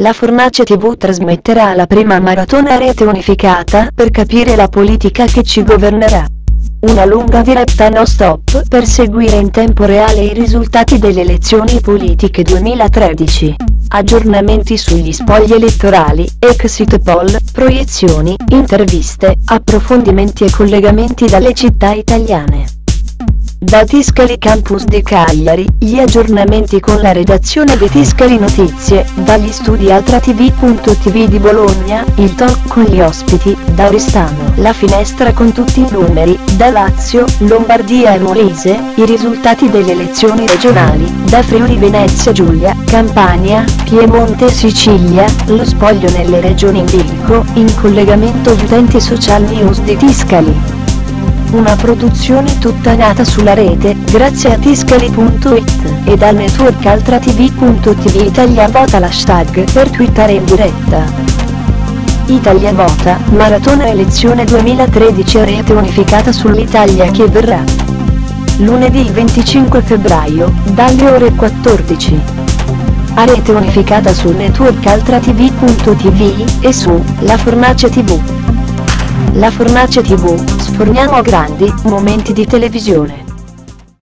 La Fornace TV trasmetterà la prima maratona rete unificata per capire la politica che ci governerà. Una lunga diretta no stop per seguire in tempo reale i risultati delle elezioni politiche 2013. Aggiornamenti sugli spogli elettorali, exit poll, proiezioni, interviste, approfondimenti e collegamenti dalle città italiane. Da Tiscali Campus di Cagliari, gli aggiornamenti con la redazione di Tiscali Notizie, dagli studi altratv.tv di Bologna, il talk con gli ospiti, da Oristano, la finestra con tutti i numeri, da Lazio, Lombardia e Molise, i risultati delle elezioni regionali, da Friuli Venezia Giulia, Campania, Piemonte e Sicilia, lo spoglio nelle regioni in bilico, in collegamento utenti social news di Tiscali. Una produzione tutta nata sulla rete, grazie a tiscali.it, e dal network altratv.tv Italia Vota l'hashtag per twittare in diretta. Italia Vota, Maratona Elezione 2013 a rete unificata sull'Italia che verrà. Lunedì 25 febbraio, dalle ore 14. A rete unificata sul network altratv.tv, e su, La Fornace TV. La Fornace TV, sforniamo grandi momenti di televisione.